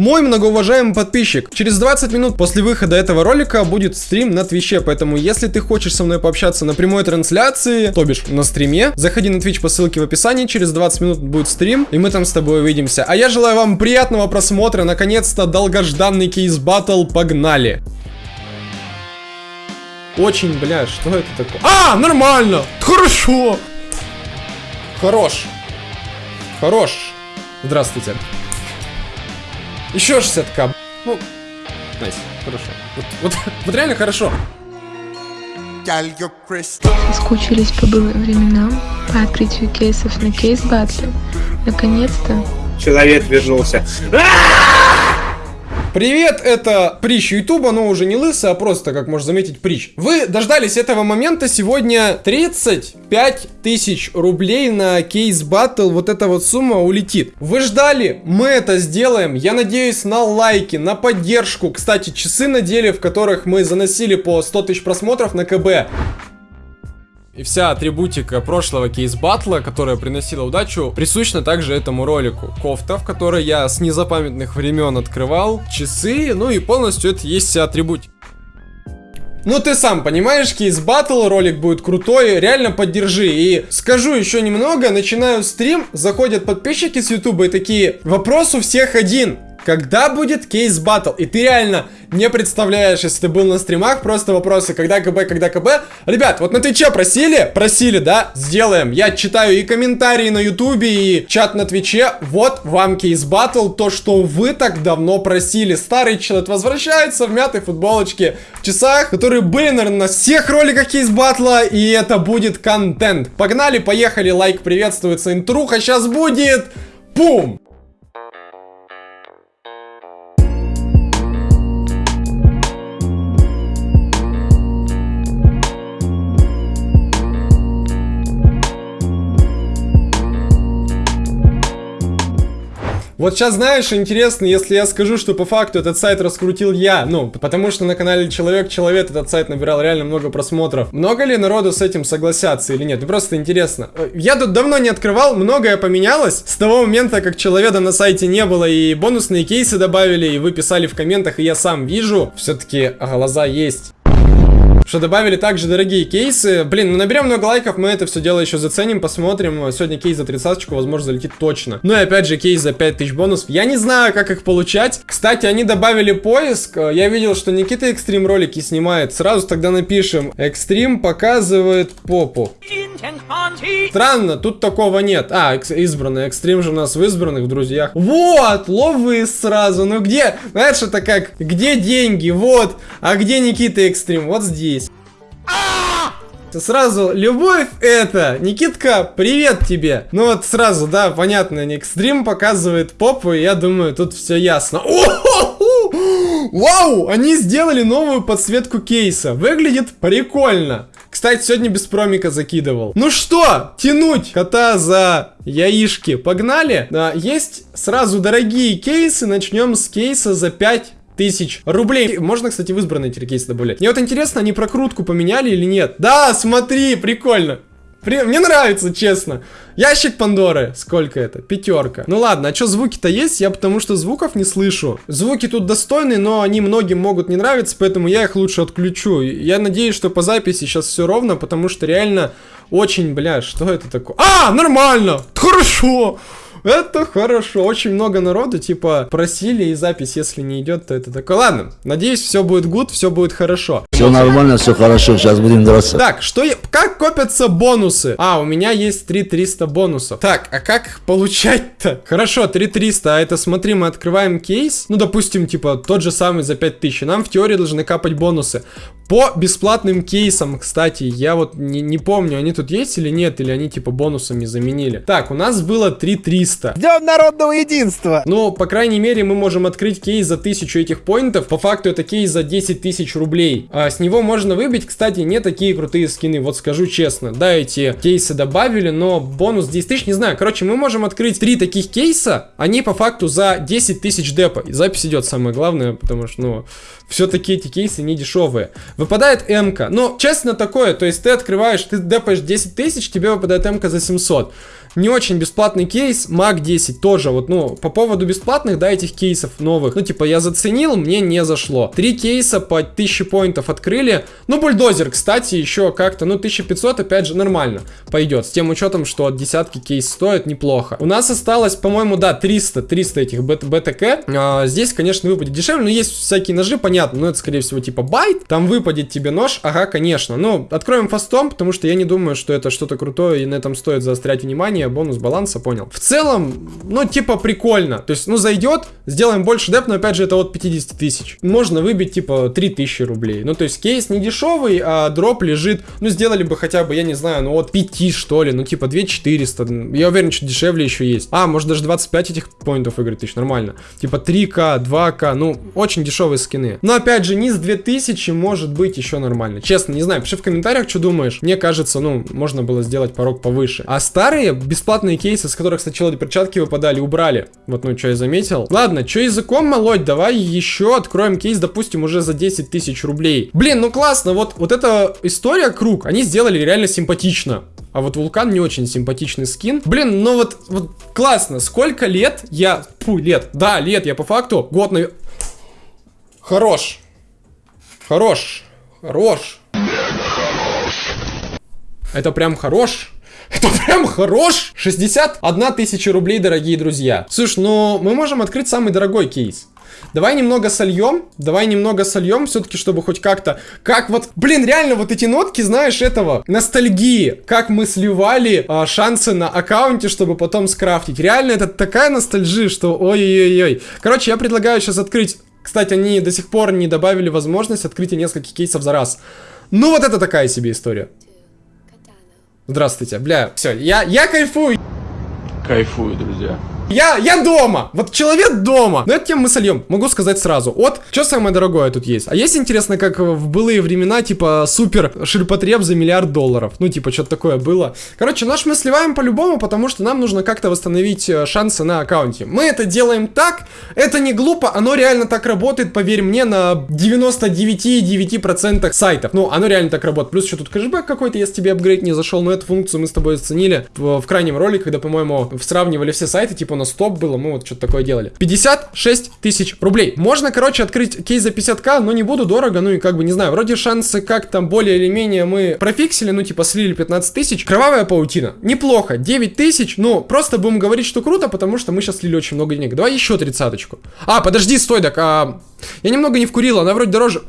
Мой многоуважаемый подписчик, через 20 минут после выхода этого ролика будет стрим на Твиче, поэтому если ты хочешь со мной пообщаться на прямой трансляции, то бишь на стриме, заходи на Twitch по ссылке в описании, через 20 минут будет стрим, и мы там с тобой увидимся. А я желаю вам приятного просмотра, наконец-то долгожданный кейс батл, погнали! Очень, бля, что это такое? А, нормально! Хорошо! Хорош. Хорош. Здравствуйте. Еще 60к. Ну, найс, хорошо. Вот, вот, вот реально хорошо. Соскучились по былым временам, по открытию кейсов на кейс батле. Наконец-то. Человек вернулся. Привет, это Прищ Ютуба, но уже не лысый, а просто, как можно заметить, Прищ. Вы дождались этого момента, сегодня 35 тысяч рублей на кейс батл, вот эта вот сумма улетит. Вы ждали, мы это сделаем, я надеюсь на лайки, на поддержку. Кстати, часы на деле, в которых мы заносили по 100 тысяч просмотров на КБ. И вся атрибутика прошлого кейс-батла, которая приносила удачу, присущна также этому ролику. Кофта, в которой я с незапамятных времен открывал, часы, ну и полностью это есть вся атрибутика. Ну ты сам понимаешь, кейс батл, ролик будет крутой, реально поддержи. И скажу еще немного, начинаю стрим, заходят подписчики с ютуба и такие, вопрос у всех один. Когда будет кейс батл? И ты реально не представляешь, если ты был на стримах, просто вопросы, когда КБ, когда КБ. Ребят, вот на Твиче просили? Просили, да? Сделаем. Я читаю и комментарии на Ютубе, и чат на Твиче. Вот вам Case Battle, то, что вы так давно просили. Старый человек возвращается в мятой футболочке, в часах, которые были, наверное, на всех роликах Case Battle а, и это будет контент. Погнали, поехали, лайк приветствуется, интруха сейчас будет. Пум! Вот сейчас, знаешь, интересно, если я скажу, что по факту этот сайт раскрутил я, ну, потому что на канале Человек-Человек этот сайт набирал реально много просмотров. Много ли народу с этим согласятся или нет? Ну, просто интересно. Э, я тут давно не открывал, многое поменялось с того момента, как Человека на сайте не было, и бонусные кейсы добавили, и вы писали в комментах, и я сам вижу. Все-таки глаза есть что добавили также дорогие кейсы. Блин, ну наберем много лайков, мы это все дело еще заценим, посмотрим. Сегодня кейс за 30 возможно, залетит точно. Ну и опять же, кейс за 5000 бонусов. Я не знаю, как их получать. Кстати, они добавили поиск. Я видел, что Никита Экстрим ролики снимает. Сразу тогда напишем. Экстрим показывает попу. Странно, тут такого нет. А, избранный. Экстрим же у нас в избранных, в друзьях. Вот, ловы сразу. Ну где? Знаешь, это как, где деньги? Вот. А где Никита Экстрим? Вот здесь. Сразу, любовь это, Никитка, привет тебе. Ну вот сразу, да, понятно, Никстрим показывает попу, и я думаю, тут все ясно. Вау, они сделали новую подсветку кейса, выглядит прикольно. Кстати, сегодня без промика закидывал. Ну что, тянуть кота за яишки, погнали? Да, есть сразу дорогие кейсы, начнем с кейса за 5 тысяч рублей. Можно, кстати, в избранные теркейсы добавлять. Мне вот интересно, они прокрутку поменяли или нет? Да, смотри, прикольно. При... Мне нравится, честно. Ящик Пандоры. Сколько это? Пятерка. Ну ладно, а что звуки-то есть? Я потому что звуков не слышу. Звуки тут достойные, но они многим могут не нравиться, поэтому я их лучше отключу. Я надеюсь, что по записи сейчас все ровно, потому что реально очень, бля, что это такое? А, нормально! Хорошо! Это хорошо. Очень много народу, типа, просили и запись, если не идет, то это такое. Ладно, надеюсь, все будет гуд, все будет хорошо. Все нормально, все хорошо, сейчас будем драться. Так, что я... Как копятся бонусы? А, у меня есть 3300 бонусов. Так, а как их получать-то? Хорошо, 3300, а это, смотри, мы открываем кейс. Ну, допустим, типа, тот же самый за 5000. Нам в теории должны капать бонусы. По бесплатным кейсам, кстати, я вот не, не помню, они тут есть или нет, или они типа бонусами заменили. Так, у нас было 3300. Днем народного единства! Ну, по крайней мере, мы можем открыть кейс за 1000 этих поинтов. По факту это кейс за 10 тысяч рублей. А с него можно выбить, кстати, не такие крутые скины, вот скажу честно. Да, эти кейсы добавили, но бонус 10 тысяч, не знаю. Короче, мы можем открыть 3 таких кейса, они по факту за 10 тысяч депа. И запись идет самое главное, потому что, ну, все-таки эти кейсы не дешевые. Выпадает МК. Ну, честно такое, то есть ты открываешь, ты депаешь 10 тысяч, тебе выпадает МК за 700. Не очень бесплатный кейс, MAC-10 тоже, вот, ну, по поводу бесплатных, да, этих кейсов новых, ну, типа, я заценил, мне не зашло. Три кейса по 1000 поинтов открыли, ну, бульдозер, кстати, еще как-то, ну, 1500, опять же, нормально пойдет, с тем учетом, что от десятки кейс стоит неплохо. У нас осталось, по-моему, да, 300, 300 этих бет БТК, а, здесь, конечно, выпадет дешевле, но есть всякие ножи, понятно, но это, скорее всего, типа байт, там выпадет тебе нож, ага, конечно, ну, откроем фастом, потому что я не думаю, что это что-то крутое, и на этом стоит заострять внимание, бонус баланса, понял. В целом, ну, типа, прикольно. То есть, ну, зайдет, сделаем больше деп, но, опять же, это от 50 тысяч. Можно выбить, типа, 3000 рублей. Ну, то есть, кейс не дешевый, а дроп лежит, ну, сделали бы хотя бы, я не знаю, ну, от 5, что ли, ну, типа, 2400. Я уверен, что дешевле еще есть. А, может, даже 25 этих поинтов выиграть тысяч, нормально. Типа, 3к, 2к, ну, очень дешевые скины. Но, опять же, низ 2000 может быть еще нормально. Честно, не знаю, пиши в комментариях, что думаешь. Мне кажется, ну, можно было сделать порог повыше. А старые бесплатные кейсы, с которых сначала перчатки выпадали, убрали. Вот, ну, что я заметил. Ладно, что языком молоть, давай еще откроем кейс, допустим, уже за 10 тысяч рублей. Блин, ну классно, вот, вот эта история круг, они сделали реально симпатично. А вот вулкан не очень симпатичный скин. Блин, ну вот, вот классно. Сколько лет я... Фу, лет. Да, лет я по факту. Год на... Хорош. Хорош. Хорош. Это прям хорош. Это прям хорош. 61 тысяча рублей, дорогие друзья. Слушай, ну мы можем открыть самый дорогой кейс. Давай немного сольем, давай немного сольем, все-таки, чтобы хоть как-то, как вот, блин, реально вот эти нотки, знаешь, этого, ностальгии, как мы сливали а, шансы на аккаунте, чтобы потом скрафтить. Реально, это такая ностальжия, что ой-ой-ой. Короче, я предлагаю сейчас открыть, кстати, они до сих пор не добавили возможность открытия нескольких кейсов за раз. Ну, вот это такая себе история. Здравствуйте, бля, все, я, я кайфую. Кайфую, друзья. Я, я дома. Вот человек дома. Но это тем мы сольем. Могу сказать сразу. Вот, что самое дорогое тут есть? А есть интересно, как в былые времена, типа, супер ширпотреб за миллиард долларов. Ну, типа, что-то такое было. Короче, наш мы сливаем по-любому, потому что нам нужно как-то восстановить э, шансы на аккаунте. Мы это делаем так. Это не глупо, оно реально так работает, поверь мне, на 99,9% сайтов. Ну, оно реально так работает. Плюс еще тут кэшбэк какой-то, если тебе апгрейд не зашел. Но эту функцию мы с тобой оценили в, в крайнем ролике, когда, по-моему, сравнивали все сайты, типа, нас стоп было, мы вот что-то такое делали. 56 тысяч рублей. Можно, короче, открыть кейс за 50к, но не буду дорого, ну и как бы, не знаю, вроде шансы как там более или менее мы профиксили, ну типа слили 15 тысяч. Кровавая паутина. Неплохо. 9 тысяч, ну просто будем говорить, что круто, потому что мы сейчас слили очень много денег. Давай еще тридцаточку. А, подожди, стой, так, а... Я немного не вкурил, она вроде дороже...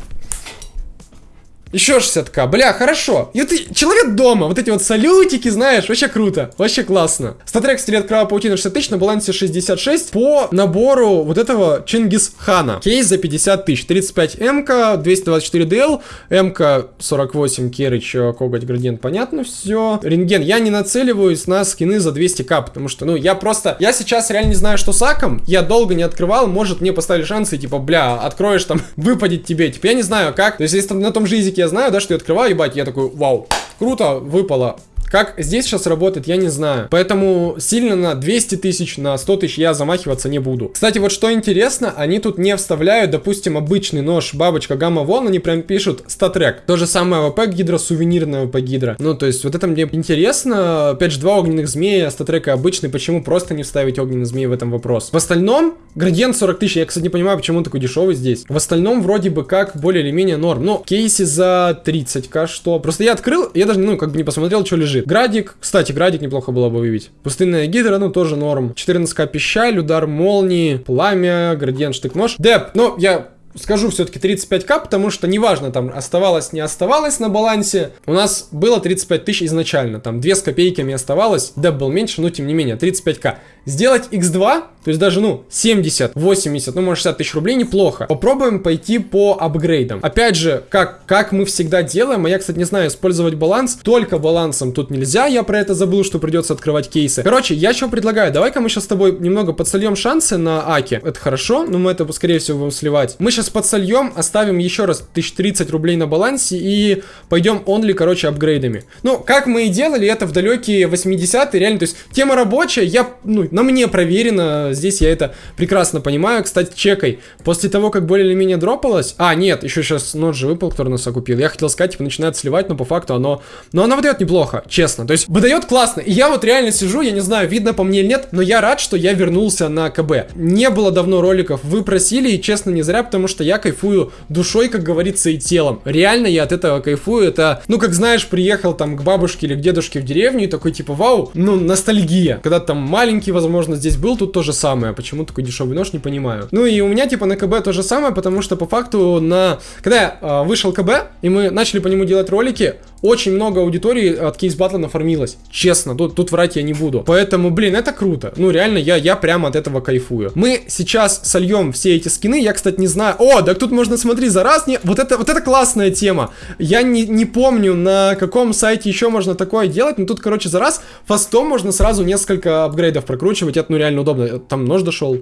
Еще 60к. Бля, хорошо. И ты человек дома. Вот эти вот салютики, знаешь, вообще круто. Вообще классно. Статрек стрелет крава паутина 60 тысяч, на балансе 66 по набору вот этого Чингис Хана. Кейс за 50 тысяч. 35 МК, 224 ДЛ, МК 48 Керыч, коготь градиент, понятно все. Рентген. Я не нацеливаюсь на скины за 200к, потому что, ну, я просто... Я сейчас реально не знаю, что с аком. Я долго не открывал. Может, мне поставили шансы, типа, бля, откроешь там, выпадет тебе. Типа, я не знаю, как. То есть, если на том же языке я знаю, да, что я открываю, ебать, я такой, вау, круто, выпало. Как здесь сейчас работает, я не знаю. Поэтому сильно на 200 тысяч, на 100 тысяч я замахиваться не буду. Кстати, вот что интересно, они тут не вставляют, допустим, обычный нож бабочка гамма вон, они прям пишут статрек. То же самое ВП гидро, сувенирная ВП гидро. Ну, то есть, вот это мне интересно. Опять же, два огненных змея, статрека обычный. Почему просто не вставить огненный змей в этом вопрос? В остальном, градиент 40 тысяч. Я, кстати, не понимаю, почему он такой дешевый здесь. В остальном, вроде бы как, более или менее норм. Но кейсы за 30к, что? Просто я открыл, я даже, ну, как бы не посмотрел, что лежит. Градик, кстати, градик неплохо было бы выбить. Пустынная гидра, ну, тоже норм. 14к пищаль, удар молнии, пламя, градиент, штык-нож. Деп, ну, я скажу все-таки 35к, потому что неважно, там оставалось, не оставалось на балансе. У нас было 35 тысяч изначально, там 2 с копейками оставалось, деп был меньше, но тем не менее, 35к. Сделать x2, то есть даже, ну, 70, 80, ну, может 60 тысяч рублей неплохо. Попробуем пойти по апгрейдам. Опять же, как, как мы всегда делаем, а я, кстати, не знаю, использовать баланс, только балансом тут нельзя, я про это забыл, что придется открывать кейсы. Короче, я что предлагаю, давай-ка мы сейчас с тобой немного подсольем шансы на Аке. Это хорошо, но мы это, скорее всего, будем сливать. Мы сейчас подсольем, оставим еще раз 1030 рублей на балансе и пойдем онли, короче, апгрейдами. Ну, как мы и делали это в далекие 80-е, реально, то есть тема рабочая, я, ну, на мне проверено, здесь я это прекрасно понимаю. Кстати, чекай, после того, как более или менее дропалось... А, нет, еще сейчас нот же выпал, который нас окупил. Я хотел сказать, типа, начинает сливать, но по факту оно... Но оно выдает неплохо, честно. То есть, выдает классно. И я вот реально сижу, я не знаю, видно по мне или нет, но я рад, что я вернулся на КБ. Не было давно роликов, вы просили, и честно, не зря, потому что я кайфую душой, как говорится, и телом. Реально я от этого кайфую. Это, ну, как знаешь, приехал там к бабушке или к дедушке в деревню и такой, типа, вау, ну, ностальгия. Когда там маленький, возможно, здесь был, тут то же самое. Почему такой дешевый нож, не понимаю. Ну, и у меня, типа, на КБ то же самое, потому что, по факту, на... Когда я э, вышел КБ, и мы начали по нему делать ролики, очень много аудитории от кейс батла нафармилось. Честно, тут, тут врать я не буду. Поэтому, блин, это круто. Ну, реально, я, я прямо от этого кайфую. Мы сейчас сольем все эти скины. Я, кстати, не знаю... О, да тут можно, смотри, за раз не... Вот это, вот это классная тема. Я не, не помню, на каком сайте еще можно такое делать, но тут, короче, за раз фастом можно сразу несколько апгрейдов прокручивать. Это, ну, реально удобно. Там нож дошел.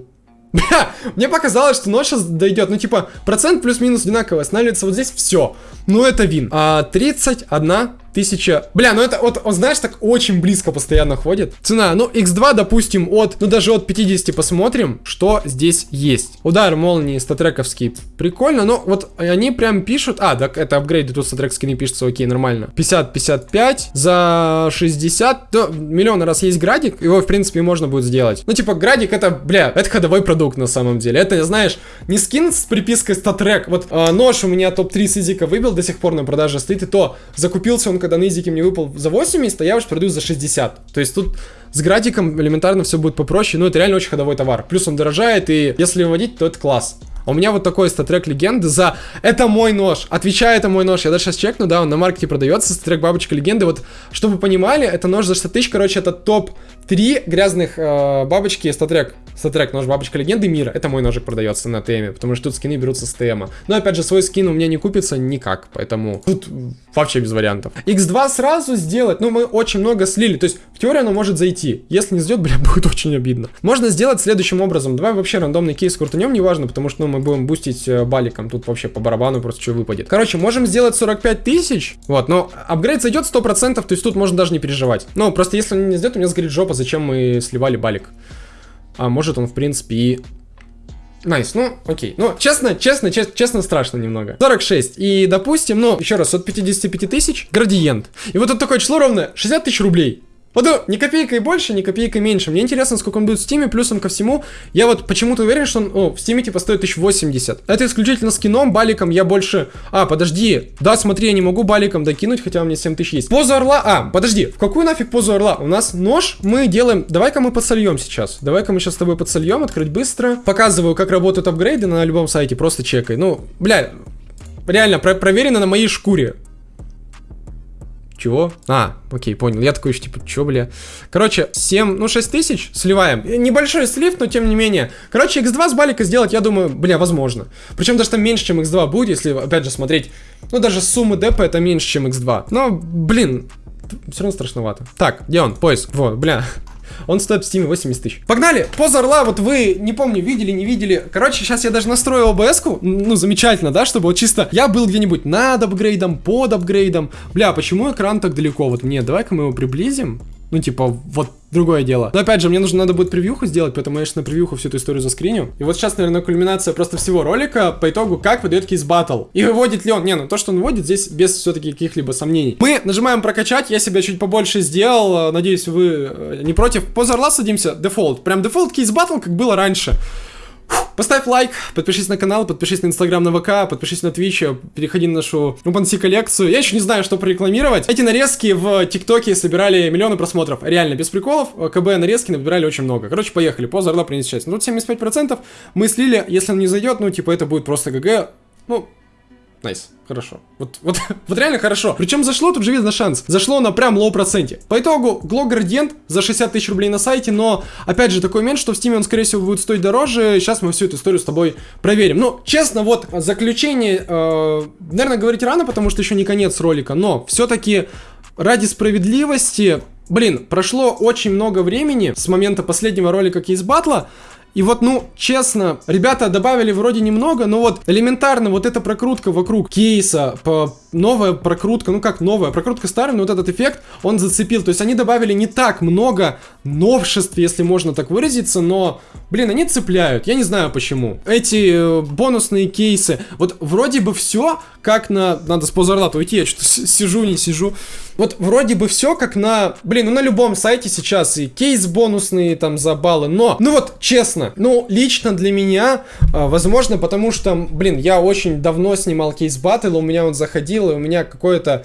Мне показалось, что сейчас дойдет. Ну, типа, процент плюс-минус одинаковый. Останавливается вот здесь все. Ну, это вин. А 31 тысяча... Бля, ну это вот, он, знаешь, так очень близко постоянно ходит. Цена, ну, x2, допустим, от, ну, даже от 50 посмотрим, что здесь есть. Удар молнии статрековский. Прикольно, но вот они прям пишут... А, так это апгрейды, тут статрек скины пишется, окей, нормально. 50-55 за 60. Да, миллион раз есть градик, его, в принципе, можно будет сделать. Ну, типа, градик это, бля, это ходовой продукт на самом деле. Это, знаешь, не скин с припиской StatTrak. Вот э, нож у меня топ-3 сизика выбил, до сих пор на продаже стоит, и то закупился он когда на изике мне выпал за 80, а я уж продаю за 60. То есть тут с градиком элементарно все будет попроще, но это реально очень ходовой товар. Плюс он дорожает, и если выводить, то это класс. А у меня вот такой StatTrak легенды за «Это мой нож». Отвечаю, это мой нож. Я даже сейчас чекну, да, он на маркете продается, StatTrak бабочка легенды. Вот, чтобы понимали, это нож за 100 тысяч, короче, это топ-3 грязных э, бабочки StatTrak. StatTrak, нож бабочка легенды мира. Это мой ножик продается на ТМе, потому что тут скины берутся с ТМа. Но опять же, свой скин у меня не купится никак, поэтому тут вообще без вариантов. X2 сразу сделать, ну мы очень много слили, то есть в теории оно может зайти. Если не сделать, бля, будет очень обидно. Можно сделать следующим образом. Давай вообще рандомный кейс крутанем, неважно, потому что ну, мы будем бустить э, баликом. Тут вообще по барабану просто что выпадет. Короче, можем сделать 45 тысяч. Вот, но апгрейд зайдет 100%, то есть тут можно даже не переживать. Ну, просто если он не сделает, у меня сгорит жопа, зачем мы сливали балик. А может он, в принципе, и... Nice, nice, ну, окей. Ну, честно, честно, честно, честно, страшно немного. 46. И, допустим, ну, еще раз, от 55 тысяч градиент. И вот это такое число ровно 60 тысяч рублей. Вот ну, ни копейкой больше, ни копейкой меньше. Мне интересно, сколько он будет в Steam е, плюсом ко всему. Я вот почему-то уверен, что он о, в Steam е типа стоит 1080. Это исключительно скином, баликом я больше... А, подожди. Да, смотри, я не могу баликом докинуть, хотя у меня 7000 есть. Позу орла... А, подожди, в какую нафиг позу орла? У нас нож, мы делаем... Давай-ка мы подсольем сейчас. Давай-ка мы сейчас с тобой подсольем, открыть быстро. Показываю, как работают апгрейды на любом сайте, просто чекай. Ну, бля, реально, про проверено на моей шкуре. Чего? А, окей, понял. Я такой, типа, чё, бля? Короче, 7, ну 6 тысяч сливаем. Небольшой слив, но тем не менее. Короче, x2 с балика сделать, я думаю, бля, возможно. Причем даже там меньше, чем x2 будет, если, опять же, смотреть. Ну, даже суммы депа это меньше, чем x2. Но, блин, все равно страшновато. Так, где он? Поиск. Вот, бля. Он стоит в Steam е 80 тысяч. Погнали! Поза орла, вот вы, не помню, видели, не видели. Короче, сейчас я даже настроил OBS -ку. Ну, замечательно, да, чтобы вот чисто я был где-нибудь над апгрейдом, под апгрейдом. Бля, почему экран так далеко? Вот мне, давай-ка мы его приблизим. Ну, типа, вот другое дело. Но опять же, мне нужно надо будет превьюху сделать, поэтому я сейчас на превьюху всю эту историю заскриню. И вот сейчас, наверное, кульминация просто всего ролика по итогу, как выдает Case Battle. И выводит ли он. Не, ну то, что он выводит, здесь без все-таки каких-либо сомнений. Мы нажимаем прокачать, я себя чуть побольше сделал. Надеюсь, вы э, не против. Поза орла садимся, дефолт. Прям дефолт Case Battle, как было раньше. Поставь лайк, подпишись на канал, подпишись на инстаграм, на ВК, подпишись на Twitch, переходи на нашу OpenSea коллекцию. Я еще не знаю, что прорекламировать. Эти нарезки в ТикТоке собирали миллионы просмотров. Реально, без приколов. КБ нарезки набирали очень много. Короче, поехали. Поза орла принес часть. Ну, тут 75% мы слили. Если он не зайдет, ну, типа, это будет просто GG. Ну, nice, хорошо. Вот, вот, вот реально хорошо. Причем зашло, тут же видно шанс. Зашло на прям low проценте. По итогу, Glow Gradient за 60 тысяч рублей на сайте, но, опять же, такой момент, что в Steam он, скорее всего, будет стоить дороже. Сейчас мы всю эту историю с тобой проверим. Ну, честно, вот, заключение, э, наверное, говорить рано, потому что еще не конец ролика, но все-таки ради справедливости, блин, прошло очень много времени с момента последнего ролика Case Battle а, И вот, ну, честно, ребята добавили вроде немного, но вот элементарно вот эта прокрутка вокруг кейса, по, новая прокрутка, ну как новая, прокрутка старая, но вот этот эффект, он зацепил. То есть они добавили не так много новшеств, если можно так выразиться, но, блин, они цепляют. Я не знаю почему. Эти э, бонусные кейсы, вот вроде бы все, как на... Надо с позарлата уйти, я что-то сижу, не сижу. Вот вроде бы все как на... Блин, ну на любом сайте сейчас и кейс бонусные там за баллы, но... Ну вот, честно, ну лично для меня, а, возможно, потому что, блин, я очень давно снимал Case Battle, у меня он заходил, и у меня какое-то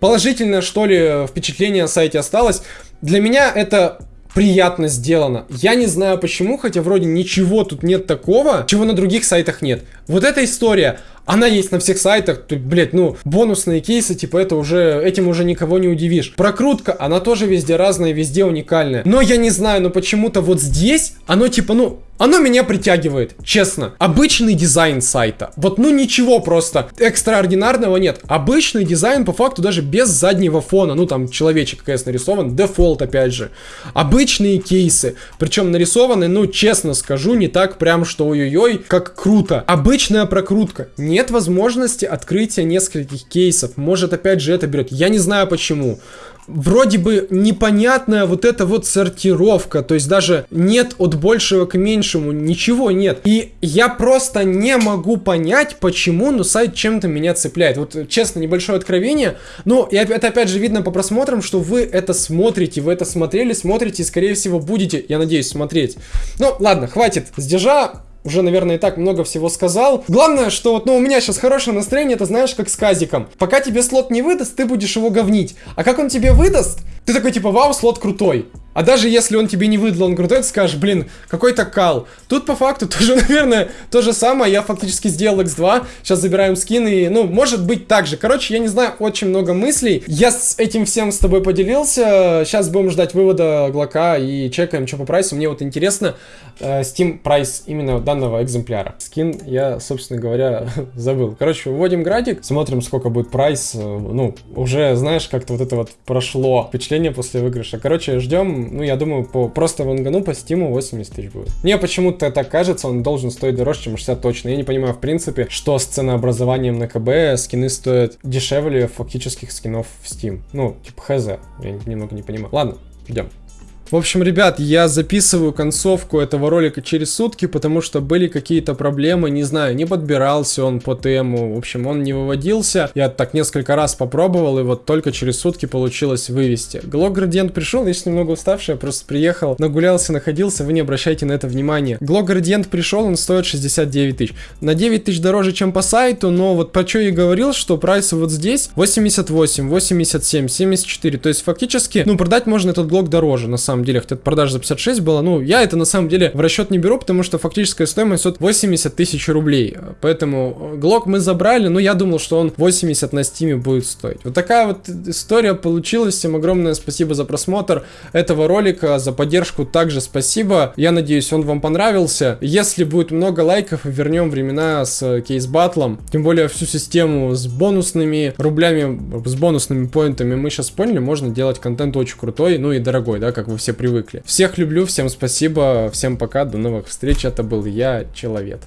положительное, что ли, впечатление о сайте осталось. Для меня это приятно сделано. Я не знаю почему, хотя вроде ничего тут нет такого, чего на других сайтах нет. Вот эта история, она есть на всех сайтах, то, блядь, ну, бонусные кейсы, типа, это уже, этим уже никого не удивишь. Прокрутка, она тоже везде разная, везде уникальная. Но я не знаю, но почему-то вот здесь, оно типа, ну, оно меня притягивает, честно. Обычный дизайн сайта. Вот ну ничего просто экстраординарного нет. Обычный дизайн по факту даже без заднего фона. Ну там человечек КС нарисован, дефолт опять же. Обычные кейсы. Причем нарисованы, ну честно скажу, не так прям что ой-ой-ой, как круто. Обычная прокрутка. Нет возможности открытия нескольких кейсов. Может опять же это берет. Я не знаю почему вроде бы непонятная вот эта вот сортировка, то есть даже нет от большего к меньшему, ничего нет. И я просто не могу понять, почему, но сайт чем-то меня цепляет. Вот честно, небольшое откровение, но и это опять же видно по просмотрам, что вы это смотрите, вы это смотрели, смотрите и скорее всего будете, я надеюсь, смотреть. Ну ладно, хватит с держа, уже, наверное, и так много всего сказал. Главное, что вот, ну, у меня сейчас хорошее настроение, это знаешь, как с казиком. Пока тебе слот не выдаст, ты будешь его говнить. А как он тебе выдаст, ты такой, типа, вау, слот крутой. А даже если он тебе не выдал, он крутой, скажешь, блин, какой-то кал. Тут по факту тоже, наверное, то же самое. Я фактически сделал X2. Сейчас забираем скин и, ну, может быть так же. Короче, я не знаю, очень много мыслей. Я с этим всем с тобой поделился. Сейчас будем ждать вывода Глока и чекаем, что по прайсу. Мне вот интересно э, Steam прайс именно данного экземпляра. Скин я, собственно говоря, забыл. Короче, вводим градик, смотрим, сколько будет прайс. Э, ну, уже, знаешь, как-то вот это вот прошло впечатление после выигрыша. Короче, ждем ну, я думаю, по просто вангану по стиму 80 тысяч будет. Мне почему-то так кажется, он должен стоить дороже, чем 60 точно. Я не понимаю, в принципе, что с ценообразованием на КБ скины стоят дешевле фактических скинов в Steam. Ну, типа хз. Я немного не понимаю. Ладно, идем. В общем, ребят, я записываю концовку этого ролика через сутки, потому что были какие-то проблемы, не знаю, не подбирался он по тему, в общем, он не выводился. Я так несколько раз попробовал, и вот только через сутки получилось вывести. Глок Градиент пришел, я сейчас немного уставший, я просто приехал, нагулялся, находился, вы не обращайте на это внимания. Глок Градиент пришел, он стоит 69 тысяч. На 9 тысяч дороже, чем по сайту, но вот по что я говорил, что прайс вот здесь 88, 87, 74, то есть фактически, ну, продать можно этот глок дороже, на самом самом деле, хотя продажа за 56 была, ну, я это на самом деле в расчет не беру, потому что фактическая стоимость от 80 тысяч рублей. Поэтому Глок мы забрали, но я думал, что он 80 на стиме будет стоить. Вот такая вот история получилась. Всем огромное спасибо за просмотр этого ролика, за поддержку также спасибо. Я надеюсь, он вам понравился. Если будет много лайков, вернем времена с кейс-батлом. Тем более всю систему с бонусными рублями, с бонусными поинтами мы сейчас поняли, можно делать контент очень крутой, ну и дорогой, да, как вы все все привыкли. Всех люблю, всем спасибо, всем пока, до новых встреч. Это был я, Человек.